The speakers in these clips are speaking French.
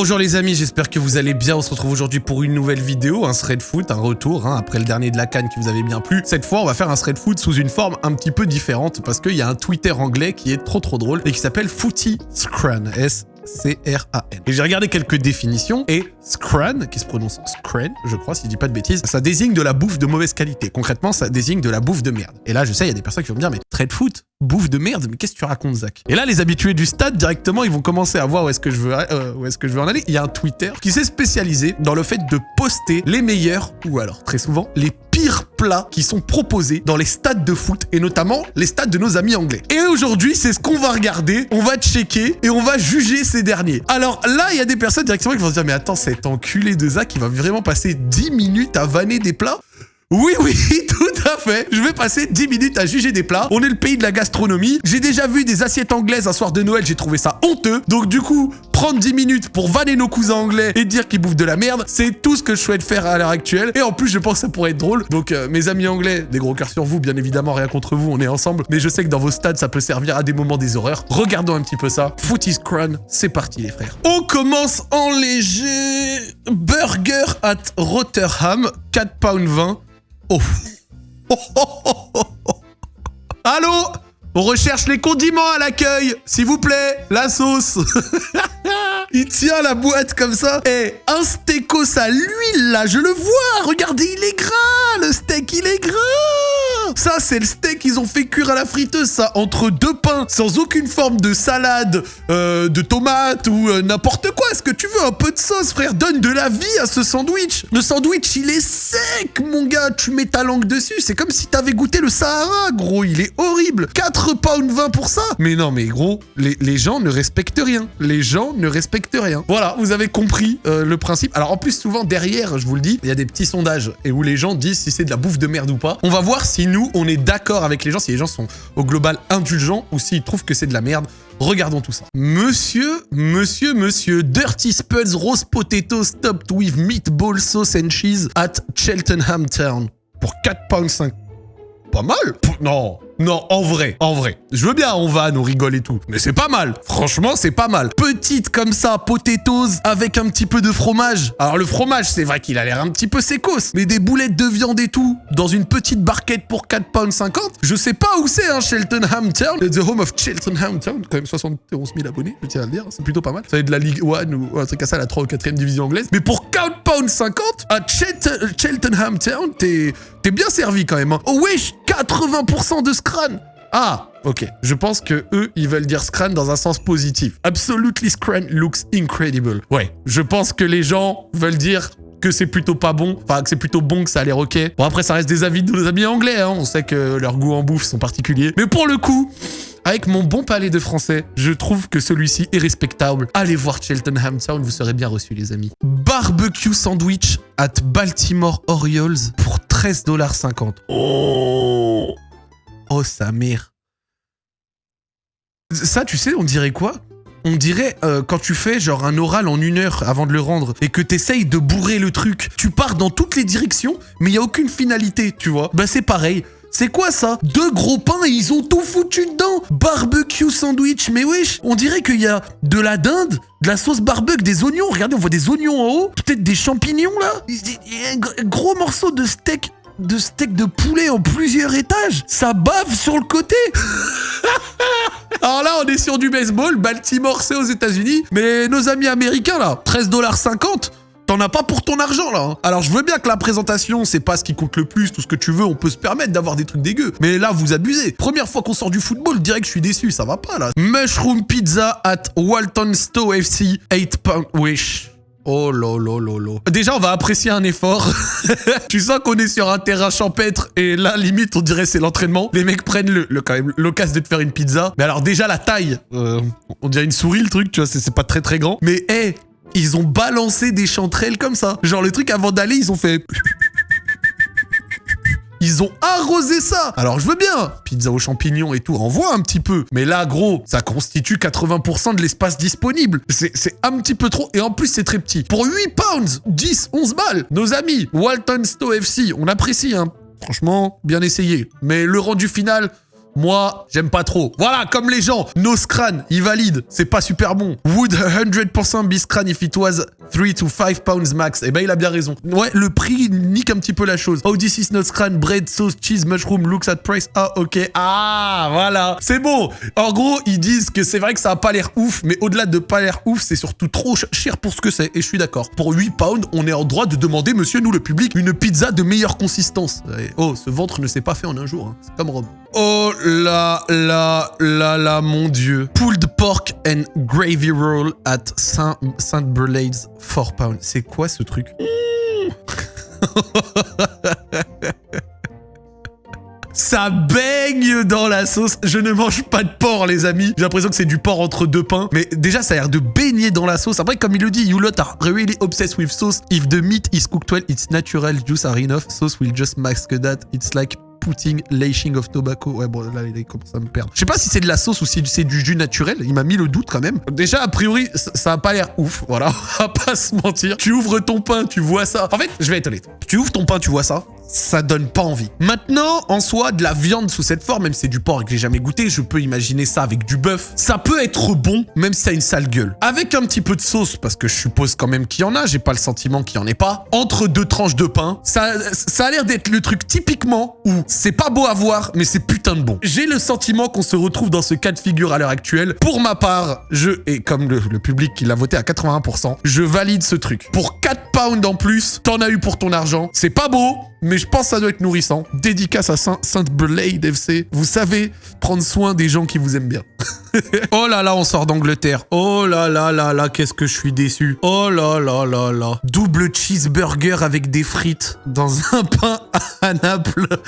Bonjour les amis, j'espère que vous allez bien. On se retrouve aujourd'hui pour une nouvelle vidéo, un thread foot, un retour, hein, après le dernier de la canne qui vous avait bien plu. Cette fois, on va faire un thread foot sous une forme un petit peu différente parce qu'il y a un Twitter anglais qui est trop trop drôle et qui s'appelle Footy Scran. S C-R-A-N. Et j'ai regardé quelques définitions et scran, qui se prononce scran, je crois, si je dis pas de bêtises, ça désigne de la bouffe de mauvaise qualité. Concrètement, ça désigne de la bouffe de merde. Et là, je sais, il y a des personnes qui vont me dire, mais trade foot, bouffe de merde, mais qu'est-ce que tu racontes, Zach? Et là, les habitués du stade, directement, ils vont commencer à voir où est-ce que je veux, euh, où est-ce que je veux en aller. Il y a un Twitter qui s'est spécialisé dans le fait de poster les meilleurs, ou alors, très souvent, les plats qui sont proposés dans les stades de foot, et notamment les stades de nos amis anglais. Et aujourd'hui, c'est ce qu'on va regarder, on va checker, et on va juger ces derniers. Alors là, il y a des personnes directement qui vont se dire, mais attends, cet enculé de Zach, il va vraiment passer 10 minutes à vanner des plats? Oui, oui, tout à fait. Je vais passer 10 minutes à juger des plats. On est le pays de la gastronomie. J'ai déjà vu des assiettes anglaises un soir de Noël. J'ai trouvé ça honteux. Donc du coup, prendre 10 minutes pour vanner nos cousins anglais et dire qu'ils bouffent de la merde, c'est tout ce que je souhaite faire à l'heure actuelle. Et en plus, je pense que ça pourrait être drôle. Donc euh, mes amis anglais, des gros cœurs sur vous, bien évidemment, rien contre vous, on est ensemble. Mais je sais que dans vos stades, ça peut servir à des moments des horreurs. Regardons un petit peu ça. Footy's Crown, c'est parti les frères. On commence en léger. Burger at Rotherham, 4 pounds 20. Oh. Allô? On recherche les condiments à l'accueil, s'il vous plaît, la sauce. il tient la boîte comme ça. Et un steakos à l'huile, là, je le vois. Regardez, il est gras. Le steak, il est gras. Ça, c'est le steak qu'ils ont fait cuire à la friteuse, ça, entre deux pains, sans aucune forme de salade, euh, de tomate ou euh, n'importe quoi. Est-ce que tu veux un peu de sauce, frère? Donne de la vie à ce sandwich. Le sandwich, il est sec, mon gars. Tu mets ta langue dessus. C'est comme si t'avais goûté le Sahara, gros. Il est horrible. 4 pounds 20 pour ça. Mais non, mais gros, les, gens ne respectent rien. Les gens ne respectent rien. Voilà, vous avez compris euh, le principe. Alors, en plus, souvent, derrière, je vous le dis, il y a des petits sondages et où les gens disent si c'est de la bouffe de merde ou pas. On va voir si nous, on est d'accord avec les gens, si les gens sont au global indulgents ou s'ils trouvent que c'est de la merde. Regardons tout ça. Monsieur, monsieur, monsieur, Dirty Spuds Rose Potato Stopped with Meatball Sauce and Cheese at Cheltenham Town. Pour 4 pounds 5. Pas mal Non non, en vrai, en vrai. Je veux bien, on va, nous rigole et tout. Mais c'est pas mal. Franchement, c'est pas mal. Petite comme ça, potatoes, avec un petit peu de fromage. Alors le fromage, c'est vrai qu'il a l'air un petit peu sécos. Mais des boulettes de viande et tout, dans une petite barquette pour 4 pounds 50, je sais pas où c'est, hein, Cheltenham Town. The home of Cheltenham Town. Quand même 71 000 abonnés, je tiens à le dire. C'est plutôt pas mal. Ça va être de la Ligue 1 ou un truc à ça, la 3 ou 4 e division anglaise. Mais pour 4 pounds 50, à Cheltenham Town, t'es bien servi quand même. Hein. Oh wesh, 80% de scran Ah, ok. Je pense que eux, ils veulent dire scran dans un sens positif. Absolutely scran looks incredible. Ouais, je pense que les gens veulent dire que c'est plutôt pas bon, enfin que c'est plutôt bon, que ça a l'air ok. Bon après ça reste des avis de nos amis anglais, hein. on sait que leurs goûts en bouffe sont particuliers. Mais pour le coup, avec mon bon palais de français, je trouve que celui-ci est respectable. Allez voir Cheltenham Town, vous serez bien reçus les amis. Barbecue sandwich at Baltimore Orioles pour 13,50$. Oh Oh sa mère Ça, tu sais, on dirait quoi? On dirait euh, quand tu fais genre un oral en une heure avant de le rendre et que t'essayes de bourrer le truc, tu pars dans toutes les directions, mais il y a aucune finalité, tu vois. Bah c'est pareil. C'est quoi ça? Deux gros pains et ils ont tout foutu dedans Barbecue sandwich, mais wesh On dirait qu'il y a de la dinde, de la sauce barbecue, des oignons. Regardez, on voit des oignons en haut. Peut-être des champignons là Un gros morceau de steak de steak de poulet en plusieurs étages. Ça bave sur le côté. Alors là, on est sur du baseball. Baltimore, c'est aux États-Unis. Mais nos amis américains, là, 13,50$. T'en as pas pour ton argent, là. Hein. Alors, je veux bien que la présentation, c'est pas ce qui compte le plus, tout ce que tu veux, on peut se permettre d'avoir des trucs dégueux. Mais là, vous abusez. Première fois qu'on sort du football, direct, je suis déçu, ça va pas, là. Mushroom pizza at Walton Stowe FC, 8 pound wish. Oh lolo lolo. Déjà, on va apprécier un effort. tu sens qu'on est sur un terrain champêtre et là, limite, on dirait c'est l'entraînement. Les mecs prennent le, quand même l'occasion de te faire une pizza. Mais alors déjà, la taille, euh, on dirait une souris le truc, tu vois, c'est pas très très grand. Mais hé, ils ont balancé des chanterelles comme ça. Genre le truc avant d'aller, ils ont fait... Ils ont arrosé ça Alors je veux bien Pizza aux champignons et tout, envoie un petit peu. Mais là, gros, ça constitue 80% de l'espace disponible. C'est un petit peu trop. Et en plus, c'est très petit. Pour 8 pounds, 10, 11 balles, nos amis, Walton Stowe FC, on apprécie, hein. Franchement, bien essayé. Mais le rendu final, Moi, j'aime pas trop. Voilà, comme les gens. Noscran, il valide. C'est pas super bon. Would 100% be scran if it was 3 to 5 pounds max. Eh ben, il a bien raison. Ouais, le prix nique un petit peu la chose. Oh, this is not scran, bread, sauce, cheese, mushroom, looks at price. Ah, ok. Ah, voilà. C'est bon. En gros, ils disent que c'est vrai que ça a pas l'air ouf, mais au-delà de pas l'air ouf, c'est surtout trop cher pour ce que c'est. Et je suis d'accord. Pour 8 pounds, on est en droit de demander, monsieur, nous le public, une pizza de meilleure consistance. oh, ce ventre ne s'est pas fait en un jour. Hein. C'est comme Rome. Oh là là là là, mon dieu. Pulled pork and gravy roll at Saint, Saint Burlade's 4 pounds. C'est quoi ce truc? Ça baigne dans la sauce. Je ne mange pas de porc, les amis. J'ai l'impression que c'est du porc entre deux pains. Mais déjà, ça a l'air de baigner dans la sauce. Après, comme il le dit, you lot are really obsessed with sauce. If the meat is cooked well, its natural juice are enough. Sauce will just mask that. It's like of tobacco. Ouais, bon, là, il commence à me perdre. Je sais pas si c'est de la sauce ou si c'est du jus naturel. Il m'a mis le doute quand même. Déjà, a priori, ça a pas l'air ouf. Voilà, on va pas se mentir. Tu ouvres ton pain, tu vois ça. En fait, je vais être honnête. Tu ouvres ton pain, tu vois ça ça donne pas envie. Maintenant, en soi, de la viande sous cette forme, même si c'est du porc et que j'ai jamais goûté, je peux imaginer ça avec du bœuf. Ça peut être bon, même si ça a une sale gueule. Avec un petit peu de sauce, parce que je suppose quand même qu'il y en a, j'ai pas le sentiment qu'il y en ait pas. Entre deux tranches de pain, ça, ça a l'air d'être le truc typiquement où c'est pas beau à voir, mais c'est putain de bon. J'ai le sentiment qu'on se retrouve dans ce cas de figure à l'heure actuelle. Pour ma part, je, et comme le, le public qui l'a voté à 81%, je valide ce truc. Pour 4 pounds en plus, t'en as eu pour ton argent. C'est pas beau, mais je pense que ça doit être nourrissant. Dédicace à Sainte-Blade FC. Vous savez prendre soin des gens qui vous aiment bien. oh là là, on sort d'Angleterre. Oh là là là là, qu'est-ce que je suis déçu. Oh là là là là. Double cheeseburger avec des frites dans un pain à Naples.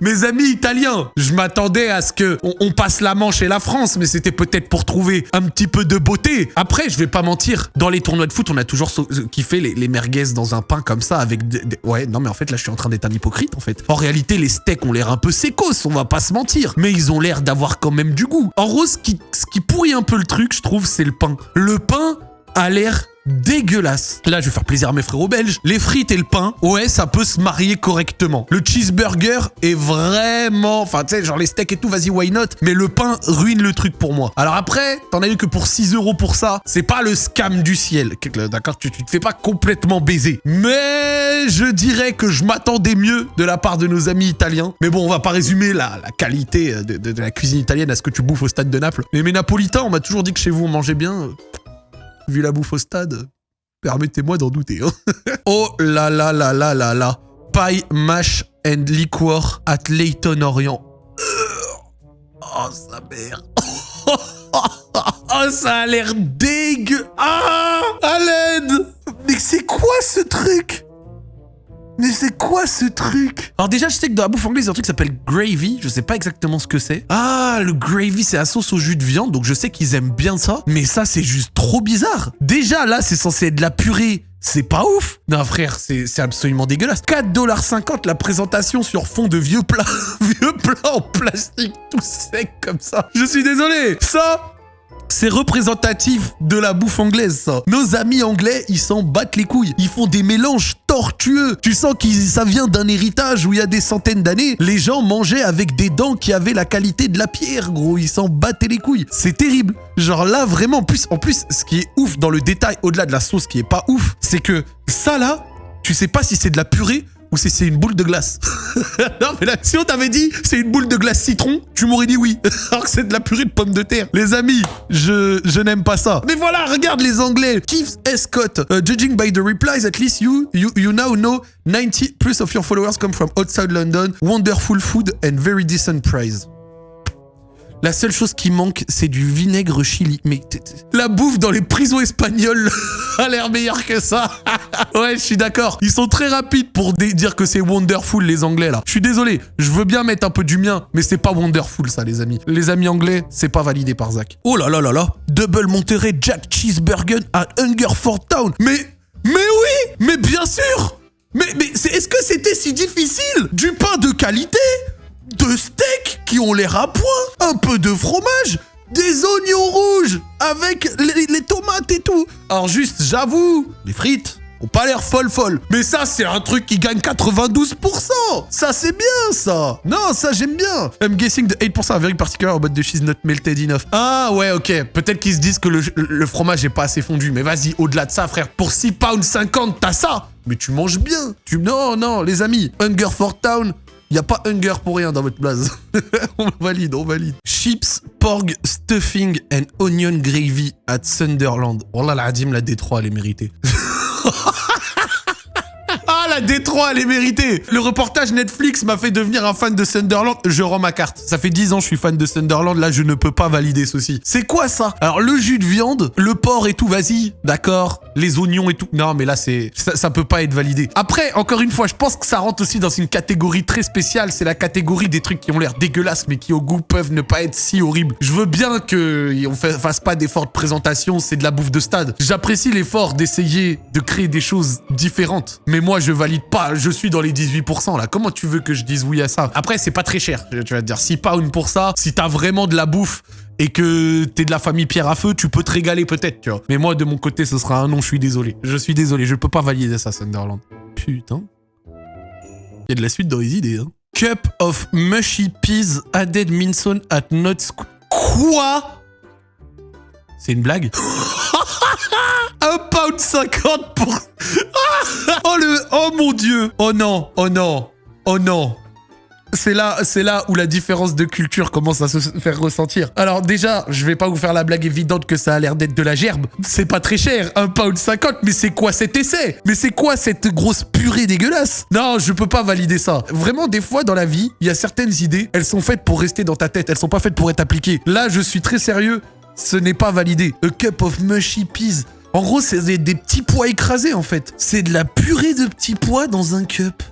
Mes amis italiens, je m'attendais à ce que on, passe la Manche et la France, mais c'était peut-être pour trouver un petit peu de beauté. Après, je vais pas mentir, dans les tournois de foot, on a toujours kiffé les, les merguez dans un pain comme ça avec Ouais, non mais en fait là je suis en train d'être un hypocrite en fait. En réalité, les steaks ont l'air un peu sécos, on va pas se mentir, mais ont l'air d'avoir quand même du goût. En gros, ce qui, pourrit un peu le truc, je trouve, c'est le pain. Le pain a l'air dégueulasse. Là, je vais faire plaisir à mes frérots belges. Les frites et le pain, ouais, ça peut se marier correctement. Le cheeseburger est vraiment... Enfin, tu sais, genre les steaks et tout, vas-y, why not? Mais le pain ruine le truc pour moi. Alors après, t'en as eu que pour 6 euros pour ça. C'est pas le scam du ciel. D'accord tu, te fais pas complètement baiser. Mais je dirais que je m'attendais mieux de la part de nos amis italiens. Mais bon, on va pas résumer la, qualité de, de, la cuisine italienne à ce que tu bouffes au stade de Naples. Mais mes napolitains, on m'a toujours dit que chez vous, on mangeait bien vu la bouffe au stade, permettez-moi d'en douter. Hein. oh là là là là là là. Pie, mash and liquor at Leighton Orient. Oh, sa mère. oh, ça a l'air dégueu. Ah, l'aide. Mais c'est quoi ce truc? Mais c'est quoi ce truc Alors déjà, je sais que dans la bouffe anglaise, il y a un truc qui s'appelle gravy. Je sais pas exactement ce que c'est. Ah, le gravy, c'est la sauce au jus de viande. Donc je sais qu'ils aiment bien ça. Mais ça, c'est juste trop bizarre. Déjà, là, c'est censé être de la purée. C'est pas ouf Non frère, c'est absolument dégueulasse. 4,50$ la présentation sur fond de vieux plats. vieux plats en plastique tout sec comme ça. Je suis désolé. Ça, c'est représentatif de la bouffe anglaise, ça. Nos amis anglais, ils s'en battent les couilles. Ils font des mélanges tortueux. Tu sens que ça vient d'un héritage où il y a des centaines d'années, les gens mangeaient avec des dents qui avaient la qualité de la pierre, gros. Ils s'en battaient les couilles. C'est terrible. Genre là, vraiment, en plus, en plus, ce qui est ouf dans le détail, au-delà de la sauce qui est pas ouf, c'est que ça là, tu sais pas si c'est de la purée ou c'est une boule de glace. non, mais là, si on t'avait dit c'est une boule de glace citron, tu m'aurais dit oui. Alors que c'est de la purée de pommes de terre. Les amis, je, je n'aime pas ça. Mais voilà, regarde les Anglais. Keith Scott. Uh, judging by the replies, at least you, you, you now know 90 plus of your followers come from outside London. Wonderful food and very decent price. La seule chose qui manque, c'est du vinaigre chili. Mais la bouffe dans les prisons espagnoles a l'air meilleure que ça. ouais, je suis d'accord. Ils sont très rapides pour dire que c'est wonderful, les Anglais, là. Je suis désolé. Je veux bien mettre un peu du mien, mais c'est pas wonderful, ça, les amis. Les amis anglais, c'est pas validé par Zach. Oh là là là là. Double Monterey Jack Cheeseburger à Hungerford Town. Mais, mais oui, mais bien sûr. Mais, mais est-ce que c'était si difficile? Du pain de qualité? Deux steaks qui ont l'air à point, un peu de fromage, des oignons rouges avec les, tomates et tout. Alors juste, j'avoue, les frites, ont pas l'air folle folle. Mais ça, c'est un truc qui gagne 92%. Ça, c'est bien, ça. Non, ça, j'aime bien. I'm guessing the 8% are very particular about the cheese not melted enough. Ah, ouais, ok. Peut-être qu'ils se disent que le, le fromage est pas assez fondu. Mais vas-y, au-delà de ça, frère, pour 6 pounds 50, t'as ça. Mais tu manges bien. Tu... Non, non, les amis. Hunger for Town, il n'y a pas hunger pour rien dans votre blase. on valide, on valide. Chips, porg, stuffing and onion gravy at Sunderland. Oh là, la la Détroit, elle est méritée. Détroit, elle est méritée Le reportage Netflix m'a fait devenir un fan de Sunderland. Je rends ma carte. Ça fait 10 ans que je suis fan de Sunderland. Là, je ne peux pas valider ceci. C'est quoi ça? Alors, le jus de viande, le porc et tout, vas-y. D'accord. Les oignons et tout. Non, mais là, c'est ça, peut pas être validé. Après, encore une fois, je pense que ça rentre aussi dans une catégorie très spéciale. C'est la catégorie des trucs qui ont l'air dégueulasses, mais qui au goût peuvent ne pas être si horribles. Je veux bien qu'on fasse pas d'effort de présentation. C'est de la bouffe de stade. J'apprécie l'effort d'essayer de créer des choses différentes. Mais moi, je valide pas. Je suis dans les 18% là. Comment tu veux que je dise oui à ça? Après, c'est pas très cher. Tu vas te dire 6 pounds pour ça. Si t'as vraiment de la bouffe et que t'es de la famille Pierre à Feu, tu peux te régaler peut-être, tu vois. Mais moi, de mon côté, ce sera un non, je suis désolé. Je suis désolé, je peux pas valider ça, Sunderland. Putain. Il y a de la suite dans les idées, hein. Cup of mushy peas added minson at not Quoi? C'est une blague? Un pound 50 pour... Oh non Oh non Oh non c'est là, c'est là où la différence de culture commence à se faire ressentir. Alors déjà, je vais pas vous faire la blague évidente que ça a l'air d'être de la gerbe. C'est pas très cher, un pound 50, mais c'est quoi cet essai? Mais c'est quoi cette grosse purée dégueulasse? Non, je peux pas valider ça. Vraiment, des fois dans la vie, il y a certaines idées, elles sont faites pour rester dans ta tête, elles sont pas faites pour être appliquées. Là, je suis très sérieux, ce n'est pas validé. A cup of mushy peas. En gros, c'est des, petits pois écrasés en fait. C'est de la purée de petits pois dans un cup.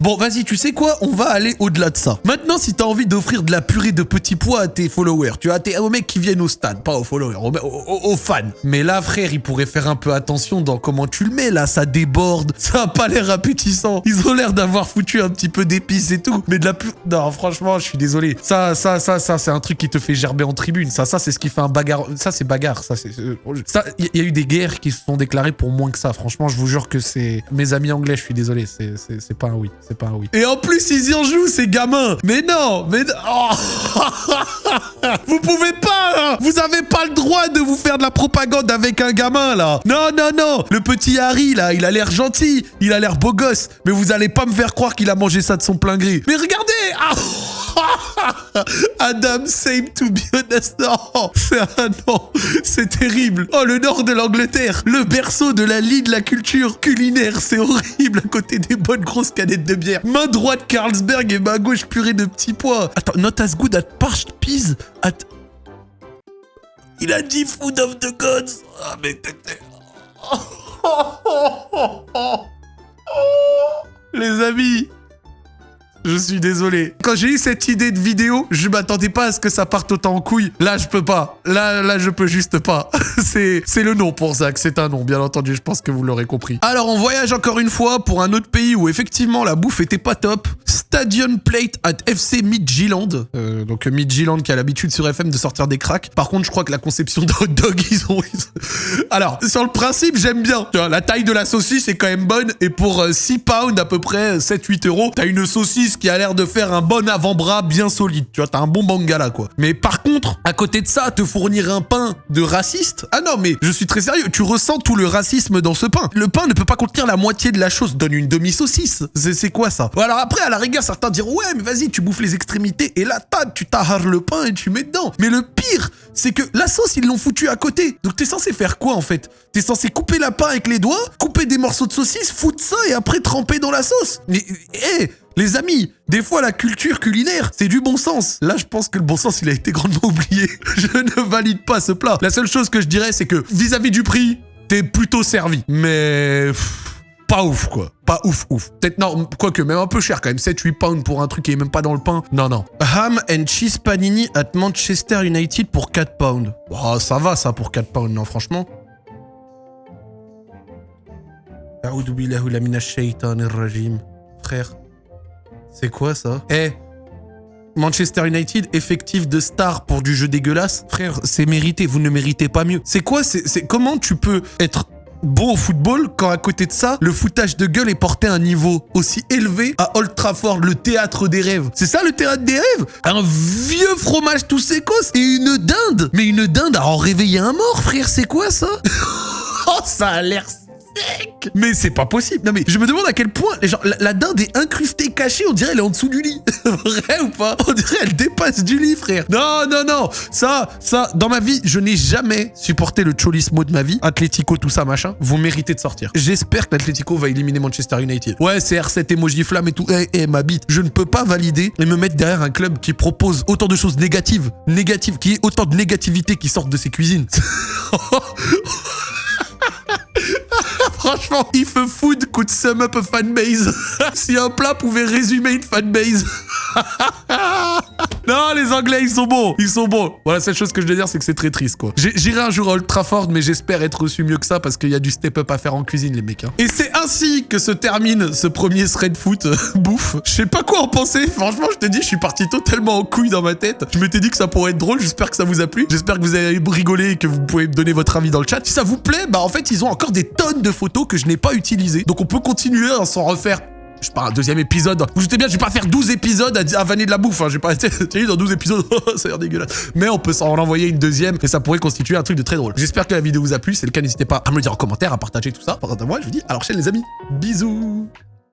Bon, vas-y, tu sais quoi? On va aller au-delà de ça. Maintenant, si t'as envie d'offrir de la purée de petits pois à tes followers, tu vois, aux mecs qui viennent au stade, pas aux followers, aux, fans. Mais là, frère, il pourrait faire un peu attention dans comment tu le mets, là, ça déborde, ça a pas l'air appétissant. Ils ont l'air d'avoir foutu un petit peu d'épices et tout, mais de la purée... Non, franchement, je suis désolé. Ça, ça, ça, ça, c'est un truc qui te fait gerber en tribune. Ça, ça, c'est ce qui fait un bagarre... Ça, c'est bagarre, ça, c'est... euh, Ça, il y, a eu des guerres qui se sont déclarées pour moins que ça. Franchement, je vous jure que c'est... Mes amis anglais, je suis désolé, c'est pas un oui. Et en plus, ils y en jouent, ces gamins. Mais non Mais... Oh vous pouvez pas, là Vous avez pas le droit de vous faire de la propagande avec un gamin, là. Non, non, non. Le petit Harry, là, il a l'air gentil, il a l'air beau gosse, mais vous allez pas me faire croire qu'il a mangé ça de son plein gré. Mais regardez Ah Adam, same to be honest. Non, c'est terrible. Oh, le nord de l'Angleterre, le berceau de la lie de la culture culinaire, c'est horrible à côté des bonnes grosses canettes de bière. Main droite Carlsberg et main gauche purée de petits pois. Attends, not as good at parched peas at... Il a dit food of the gods. Ah, mais t'étais... Les amis, je suis désolé. Quand j'ai eu cette idée de vidéo, je m'attendais pas à ce que ça parte autant en couille. Là, je peux pas. Là, là, je peux juste pas. c'est, le nom pour Zach. C'est un nom, bien entendu. Je pense que vous l'aurez compris. Alors, on voyage encore une fois pour un autre pays où effectivement la bouffe était pas top. Stadium Plate at FC Midtjylland. Euh, donc Midtjylland qui a l'habitude sur FM de sortir des cracks. Par contre, je crois que la conception de hot dog, ils ont... Alors, sur le principe, j'aime bien. La taille de la saucisse est quand même bonne. Et pour euh, 6 pounds, à peu près 7-8 euros, t'as une saucisse qui a l'air de faire un bon avant-bras bien solide. Tu vois, t'as un bon bangala, quoi. Mais par contre, à côté de ça, te fournir un pain de raciste Ah non, mais je suis très sérieux. Tu ressens tout le racisme dans ce pain. Le pain ne peut pas contenir la moitié de la chose. Donne une demi-saucisse. C'est quoi ça? Alors après, à la rigueur, certains diront ouais, mais vas-y, tu bouffes les extrémités et là, tac, tu taharres le pain et tu mets dedans. Mais le pire, c'est que la sauce, ils l'ont foutu à côté. Donc t'es censé faire quoi en fait? T'es censé couper la pain avec les doigts, couper des morceaux de saucisse, foutre ça et après tremper dans la sauce? Mais hé les amis, des fois la culture culinaire, c'est du bon sens. Là, je pense que le bon sens, il a été grandement oublié. Je ne valide pas ce plat. La seule chose que je dirais, c'est que vis-à-vis du prix, t'es plutôt servi. Mais... pas ouf, quoi. Pas ouf, ouf. Peut-être, non, quoique, même un peu cher quand même. 7-8 pounds pour un truc qui est même pas dans le pain. Non, non. Ham and cheese panini at Manchester United pour 4 pounds. Oh, ça va, ça, pour 4 pounds, non, franchement. Frère, c'est quoi ça? Eh Manchester United, effectif de stars pour du jeu dégueulasse? Frère, c'est mérité, vous ne méritez pas mieux. C'est quoi C'est comment tu peux être bon au football quand à côté de ça, le foutage de gueule est porté à un niveau aussi élevé à Old Trafford, le théâtre des rêves? C'est ça le théâtre des rêves? Un vieux fromage tout sécos et une dinde Mais une dinde à en réveiller un mort, frère, c'est quoi ça? Oh, ça a l'air Mais c'est pas possible. Non mais je me demande à quel point genre, la, la dinde est incrustée, cachée, on dirait elle est en dessous du lit. Vrai ou pas? On dirait elle dépasse du lit, frère. Non, non, non. Ça, ça, dans ma vie, je n'ai jamais supporté le cholismo de ma vie. Atlético, tout ça, machin. Vous méritez de sortir. J'espère que l'Atlético va éliminer Manchester United. Ouais, c'est R7 emoji flamme et tout. Eh, eh, ma bite. Je ne peux pas valider et me mettre derrière un club qui propose autant de choses négatives, négatives, qui est autant de négativité qui sortent de ses cuisines. Franchement, if a food could sum up a fanbase. si un plat pouvait résumer une fanbase. non, les Anglais, ils sont bons. Ils sont bons. Voilà, la seule chose que je veux dire, c'est que c'est très triste, quoi. J'irai un jour à Old Trafford, mais j'espère être reçu mieux que ça parce qu'il y a du step-up à faire en cuisine, les mecs. hein. Et c'est ainsi que se termine ce premier thread foot bouffe. Je sais pas quoi en penser. Franchement, je te dis, je suis parti totalement en couille dans ma tête. Je m'étais dit que ça pourrait être drôle. J'espère que ça vous a plu. J'espère que vous avez rigolé et que vous pouvez me donner votre avis dans le chat. Si ça vous plaît, bah en fait, ils ont encore des tonnes de photos que je n'ai pas utilisées. Donc on peut continuer à s'en refaire je sais pas, un deuxième épisode. Vous doutez bien, je vais pas faire 12 épisodes à, à vanner de la bouffe. Hein. Je vais pas être dans 12 épisodes. ça a l'air dégueulasse. Mais on peut s'en envoyer une deuxième et ça pourrait constituer un truc de très drôle. J'espère que la vidéo vous a plu. Si c'est le cas, n'hésitez pas à me le dire en commentaire, à partager tout ça. Par contre, moi, je vous dis à la prochaine, les amis. Bisous.